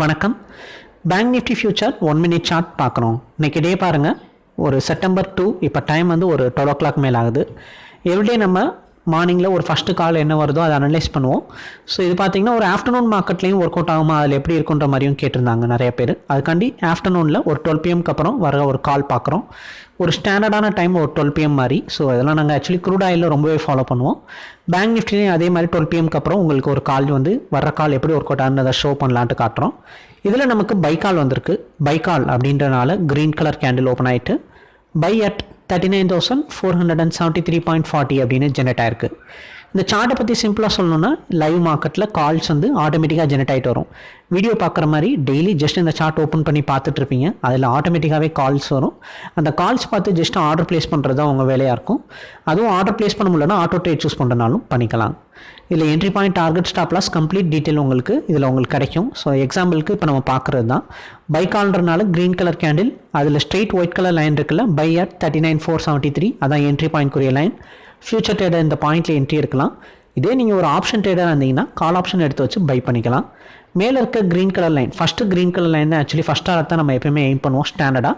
வணக்கம். Bank Nifty future one minute chart பார்க்குறோம். இன்றைக்கி டே பாருங்கள் ஒரு செப்டம்பர் டூ இப்போ டைம் வந்து ஒரு டுவெல் ஓ கிளாக் மேலே ஆகுது. எவ்ரிடே நம்ம மார்னிங்கில் ஒரு ஃபஸ்ட்டு கால் என்ன வருதோ அதை அனலைஸ் பண்ணுவோம். ஸோ இது பார்த்தீங்கன்னா ஒரு ஆஃப்டர்நூன் மார்க்கெட்லேயும் ஒர்க் அவுட் ஆகுமா? அதில் எப்படி இருக்குன்ற மாதிரியும் கேட்டிருந்தாங்க நிறைய பேர். அதுக்காண்டி ஆஃப்டர்நூனில் ஒரு டுவெல் பிஎம்க்கு அப்புறம் வர ஒரு கால் பார்க்குறோம் ஒரு ஸ்டாண்டர்டான டைம் ஒரு டுவெல் பிஎம் மாதிரி. ஸோ இதெல்லாம் நாங்கள் ஆக்சுவலி க்ரூட் ஆயிலில் ரொம்பவே ஃபாலோ பண்ணுவோம். பேங்க் நிஃப்டிலையும் அதே மாதிரி டுவெல் பிஎம்க்கு அப்புறம் உங்களுக்கு ஒரு கால் வந்து வர கால் எப்படி ஒர்க் அவுட் ஆகுன்னு அதை ஷோ பண்ணலான்ட்டு காட்டுறோம். இதில் நமக்கு பை கால் வந்திருக்கு. பை கால் அப்படின்றனால க்ரீன் கலர் கேண்டில் ஓப்பன் ஆகிட்டு buy at thirty nine thousand four hundred and seventy three point forty அப்படின்னு ஜெனரேட் ஆயிருக்கு. இந்த சார்ட்டை பற்றி சிம்பிளாக சொல்லணும்னா லைவ் மார்க்கெட்டில் கால்ஸ் வந்து ஆட்டோமேட்டிக்காக ஜெனரேட் ஆகிட்டு வரும். வீடியோ பார்க்குற மாதிரி டெய்லி ஜஸ்ட் இந்த சார்ட் ஓப்பன் பண்ணி பார்த்துட்டு இருப்பீங்க. அதில் ஆட்டோமேட்டிக்காகவே கால்ஸ் வரும். அந்த கால்ஸ் பார்த்து ஜஸ்ட் ஆர்டர் ப்ளேஸ் பண்ணுறது தான் உங்கள் வேலையாக இருக்கும். அதுவும் ஆர்டர் ப்ளேஸ் பண்ண முடியலன்னா ஆட்டோ ட்ரேட் சூஸ் பண்ணுறனாலும் பண்ணிக்கலாம். இதில் entry point target stop loss complete detail உங்களுக்கு இதில் உங்களுக்கு கிடைக்கும். ஸோ எக்ஸாம்பிளுக்கு இப்போ நம்ம பார்க்குறது தான். பை கால்ன்றனால க்ரீன் கலர் கேண்டில் அதில் ஸ்ட்ரெயிட் ஒயிட் கலர் லைன் இருக்குல்ல buy at thirty nine four seventy three அதான் என்ட்ரி பாயிண்ட் குரிய லைன் ஃபியூச்சர் ட்ரேடர் இந்த பாயிண்ட்டில் என்ட்ரி எடுக்கலாம். இதே நீங்கள் ஒரு ஆப்ஷன் ட்ரேடராக இருந்தீங்கன்னா கால் ஆப்ஷன் எடுத்து வச்சு பை பண்ணிக்கலாம். மேலே இருக்க green colour line first green colour line தான் ஆக்சுவலி ஃபஸ்ட் டாரட் தான் நம்ம எப்பயுமே எய்ம் பண்ணுவோம் ஸ்டாண்டர்டாக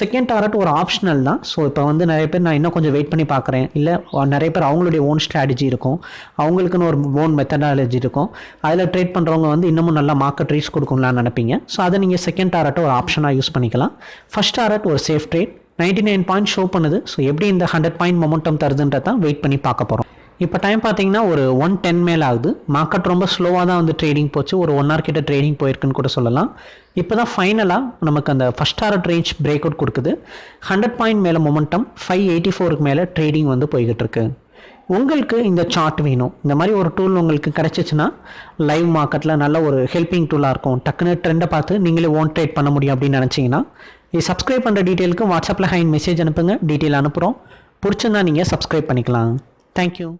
செகண்ட் டாரட் ஒரு ஆப்ஷனல் தான். ஸோ இப்போ வந்து நிறைய பேர் நான் இன்னும் கொஞ்சம் வெயிட் பண்ணி பார்க்குறேன். இல்லை நிறைய பேர் அவங்களுடைய ஓன் ஸ்ட்ராட்டஜி இருக்கும். அவங்களுக்குன்னு ஒரு ஓன் மெத்தடாலஜி இருக்கும். அதில் ட்ரேட் பண்ணுறவங்க வந்து இன்னமும் நல்லா மார்க்கெட் ரீச் கொடுக்கலாம்னு நினைப்பீங்க. ஸோ அதை நீங்கள் செகண்ட் டாரட்டை ஒரு ஆப்ஷனாக யூஸ் பண்ணிக்கலாம். ஃபஸ்ட் டாரட் ஒரு safe trade ninety nine point show பண்ணுது. ஸோ எப்படி இந்த ஹண்ட்ரட் பாயிண்ட் மொமெண்டம் தருதுன்றதான் வெயிட் பண்ணி பார்க்க போகிறோம் இப்போ டைம் பார்த்தீங்கன்னா ஒரு ஒன் டென் மேல் ஆகுது. மார்க்கெட் ரொம்ப ஸ்லோவாக தான் வந்து ட்ரேடிங் போச்சு. ஒரு ஒன் ஹவர் கிட்ட ட்ரேடிங் போயிருக்குன்னு கூட சொல்லலாம். இப்போ தான் ஃபைனலாக நமக்கு அந்த first target range break out கொடுக்குது. ஹண்ட்ரட் பாயிண்ட் மேலே மொமெண்டம் ஃபைவ் எயிட்டி ஃபோருக்கு மேலே ட்ரேடிங் வந்து போய்கிட்டு இருக்கு. உங்களுக்கு இந்த சார்ட் வேணும். இந்த மாதிரி ஒரு டூல் உங்களுக்கு கிடச்சிச்சின்னா லைவ் மார்க்கெட்டில் நல்ல ஒரு ஹெல்ப்பிங் டூலாக இருக்கும். டக்குன்னு ட்ரெண்டை பார்த்து நீங்களே ஓன் ட்ரேட் பண்ண முடியும் அப்படின்னு நினச்சிங்கன்னா இது சப்ஸ்கிரைப் பண்ணுற டீட்டெயிலுக்கு வாட்ஸ்அப்பில் ஹைன் மெசேஜ் அனுப்புங்க. டீட்டெயில் அனுப்புகிறோம் பிடிச்சிருந்தா நீங்கள் சப்ஸ்கிரைப் பண்ணிக்கலாம். தேங்க்யூ